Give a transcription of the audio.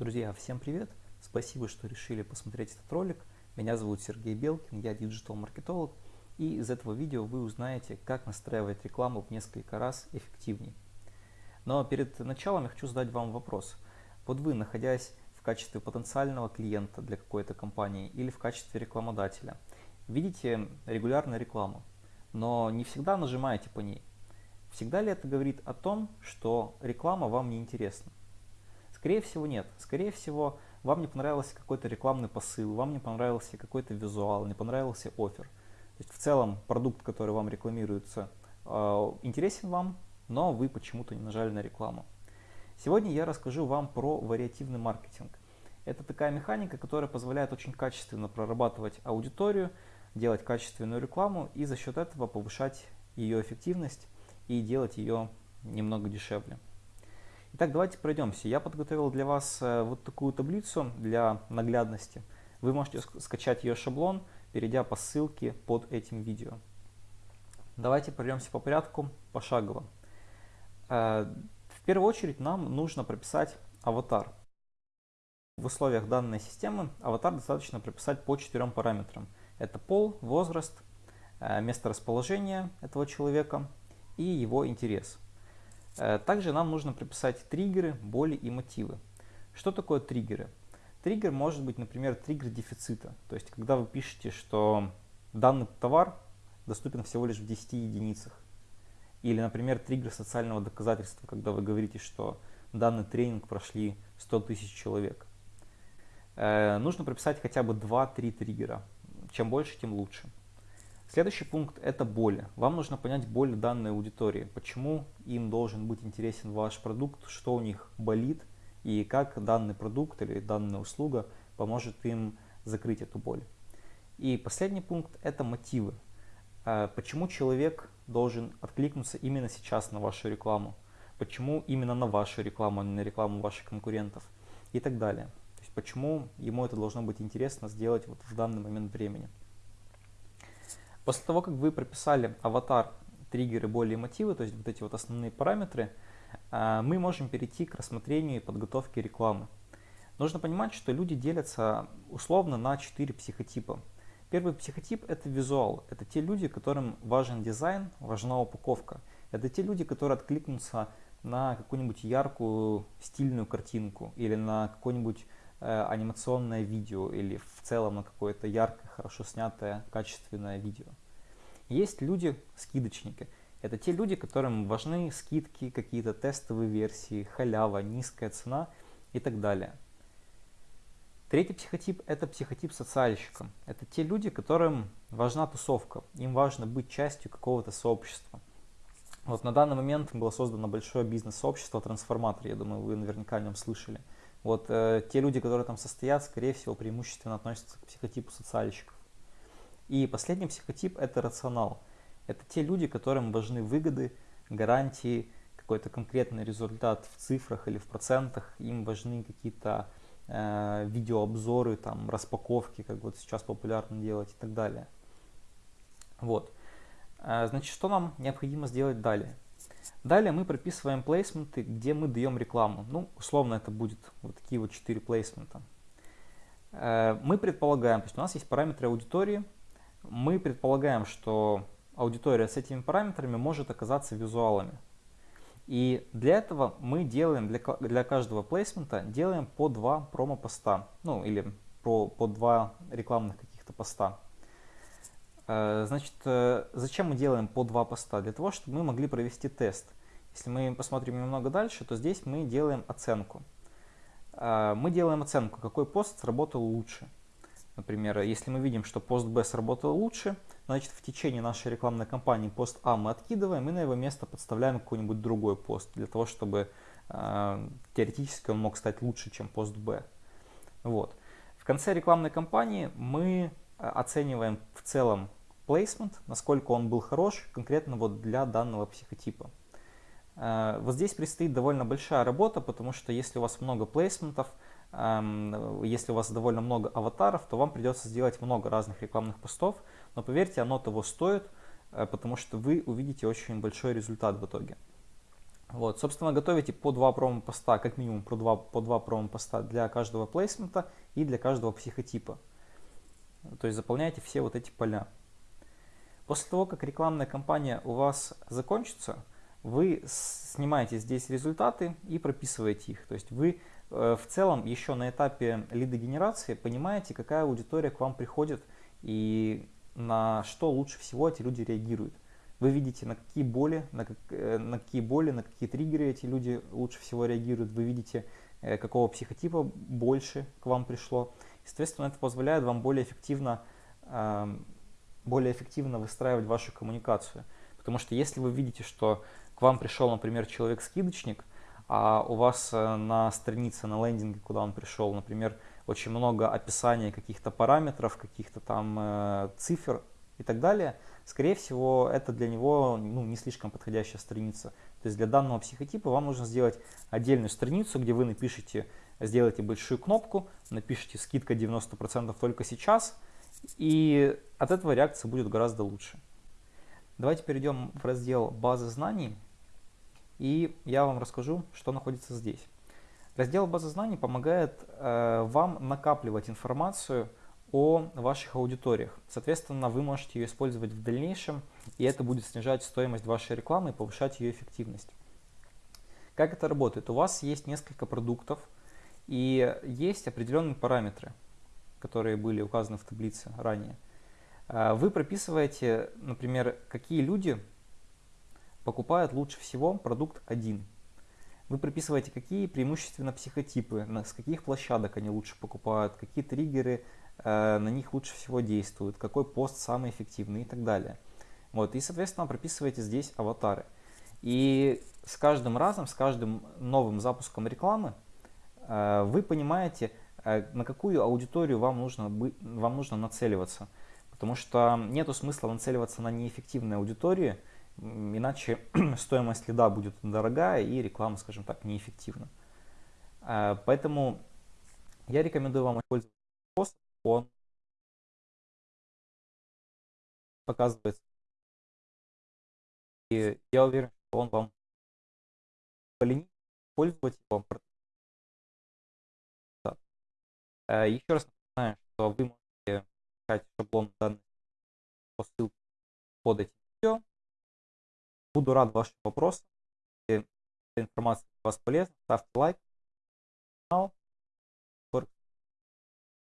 Друзья, всем привет! Спасибо, что решили посмотреть этот ролик. Меня зовут Сергей Белкин, я диджитал-маркетолог. И из этого видео вы узнаете, как настраивать рекламу в несколько раз эффективнее. Но перед началом я хочу задать вам вопрос. Вот вы, находясь в качестве потенциального клиента для какой-то компании или в качестве рекламодателя, видите регулярную рекламу, но не всегда нажимаете по ней. Всегда ли это говорит о том, что реклама вам не интересна? Скорее всего нет. Скорее всего вам не понравился какой-то рекламный посыл, вам не понравился какой-то визуал, не понравился офер. То есть в целом продукт, который вам рекламируется, э, интересен вам, но вы почему-то не нажали на рекламу. Сегодня я расскажу вам про вариативный маркетинг. Это такая механика, которая позволяет очень качественно прорабатывать аудиторию, делать качественную рекламу и за счет этого повышать ее эффективность и делать ее немного дешевле. Итак, давайте пройдемся. Я подготовил для вас э, вот такую таблицу для наглядности. Вы можете скачать ее шаблон, перейдя по ссылке под этим видео. Давайте пройдемся по порядку, пошагово. Э, в первую очередь нам нужно прописать аватар. В условиях данной системы аватар достаточно прописать по четырем параметрам. Это пол, возраст, э, место расположения этого человека и его интерес. Э, также нам нужно прописать триггеры, боли и мотивы. Что такое триггеры? Триггер может быть, например, триггер дефицита. То есть, когда вы пишете, что данный товар доступен всего лишь в 10 единицах. Или, например, триггер социального доказательства, когда вы говорите, что данный тренинг прошли 100 тысяч человек. Э, нужно прописать хотя бы 2-3 триггера. Чем больше, тем лучше. Следующий пункт – это боли. Вам нужно понять боль данной аудитории, почему им должен быть интересен ваш продукт, что у них болит и как данный продукт или данная услуга поможет им закрыть эту боль. И последний пункт – это мотивы. А почему человек должен откликнуться именно сейчас на вашу рекламу? Почему именно на вашу рекламу, а не на рекламу ваших конкурентов? И так далее. То есть почему ему это должно быть интересно сделать вот в данный момент времени. После того, как вы прописали аватар, триггеры, боли и мотивы, то есть вот эти вот основные параметры, а, мы можем перейти к рассмотрению и подготовке рекламы. Нужно понимать, что люди делятся условно на четыре психотипа. Первый психотип – это визуал. Это те люди, которым важен дизайн, важна упаковка. Это те люди, которые откликнутся на какую-нибудь яркую стильную картинку или на какое-нибудь э, анимационное видео или в целом на какое-то яркое, хорошо снятое, качественное видео. Есть люди-скидочники. Это те люди, которым важны скидки, какие-то тестовые версии, халява, низкая цена и так далее. Третий психотип – это психотип социальщика. Это те люди, которым важна тусовка, им важно быть частью какого-то сообщества. Вот на данный момент было создано большое бизнес-сообщество «Трансформатор», я думаю, вы наверняка о нем слышали. Вот э, те люди, которые там состоят, скорее всего, преимущественно относятся к психотипу социальщиков. И последний психотип – это рационал. Это те люди, которым важны выгоды, гарантии, какой-то конкретный результат в цифрах или в процентах. Им важны какие-то э, видеообзоры, там, распаковки, как вот сейчас популярно делать и так далее. Вот. Э, значит, что нам необходимо сделать далее? Далее мы прописываем плейсменты, где мы даем рекламу. Ну, условно это будет вот такие вот четыре плейсмента. Э, мы предполагаем, то есть у нас есть параметры аудитории, мы предполагаем, что аудитория с этими параметрами может оказаться визуалами. И для этого мы делаем для, для каждого плейсмента делаем по два промо-поста, ну или по, по два рекламных каких-то поста. Э, значит, э, зачем мы делаем по два поста? Для того, чтобы мы могли провести тест. Если мы посмотрим немного дальше, то здесь мы делаем оценку. Э, мы делаем оценку, какой пост сработал лучше. Например, если мы видим, что пост Б сработал лучше, значит в течение нашей рекламной кампании пост А мы откидываем и на его место подставляем какой-нибудь другой пост, для того, чтобы теоретически он мог стать лучше, чем пост Б. Вот. В конце рекламной кампании мы оцениваем в целом placement, насколько он был хорош конкретно вот для данного психотипа. Э, вот здесь предстоит довольно большая работа, потому что если у вас много плейсментов, если у вас довольно много аватаров, то вам придется сделать много разных рекламных постов, но поверьте, оно того стоит, э, потому что вы увидите очень большой результат в итоге. Вот, собственно, готовите по два промо-поста, как минимум по два, по два промо-поста для каждого плейсмента и для каждого психотипа. То есть заполняйте все вот эти поля. После того, как рекламная кампания у вас закончится, вы снимаете здесь результаты и прописываете их. То есть вы э, в целом еще на этапе лидогенерации понимаете, какая аудитория к вам приходит и на что лучше всего эти люди реагируют. Вы видите, на какие боли, на, как, э, на какие боли, на какие триггеры эти люди лучше всего реагируют. Вы видите, э, какого психотипа больше к вам пришло. Соответственно, это позволяет вам более эффективно, эм, более эффективно выстраивать вашу коммуникацию. Потому что если вы видите, что к вам пришел, например, человек-скидочник, а у вас э, на странице, на лендинге, куда он пришел, например, очень много описания каких-то параметров, каких-то там цифр и так далее – скорее всего, это для него ну, не слишком подходящая страница. То есть для данного психотипа вам нужно сделать отдельную страницу, где вы напишите, сделайте большую кнопку, напишите скидка 90% только сейчас, и от этого реакция будет гораздо лучше. Давайте перейдем в раздел «Базы знаний», и я вам расскажу, что находится здесь. Раздел «Базы знаний» помогает э, вам накапливать информацию о ваших аудиториях. Соответственно, вы можете ее использовать в дальнейшем, и это будет снижать стоимость вашей рекламы и повышать ее эффективность. Как это работает? У вас есть несколько продуктов, и есть определенные параметры, которые были указаны в таблице ранее. А, вы прописываете, например, какие люди покупают лучше всего продукт 1. Вы прописываете, какие преимущественно психотипы, с каких площадок они лучше покупают, какие триггеры Э, на них лучше всего действует, какой пост самый эффективный и так далее. Вот, и, соответственно, прописываете здесь аватары. И с каждым разом, с каждым новым запуском рекламы э, вы понимаете, на какую аудиторию вам нужно, вам нужно нацеливаться. Потому что нет смысла нацеливаться на неэффективные аудитории, иначе стоимость лида будет дорогая и реклама, скажем так, неэффективна. Поэтому я рекомендую вам использовать способ, он показывается. И я уверен, что он вам поленит использовать его. Э, Еще раз напоминаю, что вы можете искать шаблон данных по ссылке под этим видео. Буду рад вашим вопросам. Если информация для вас полезна, ставьте лайк.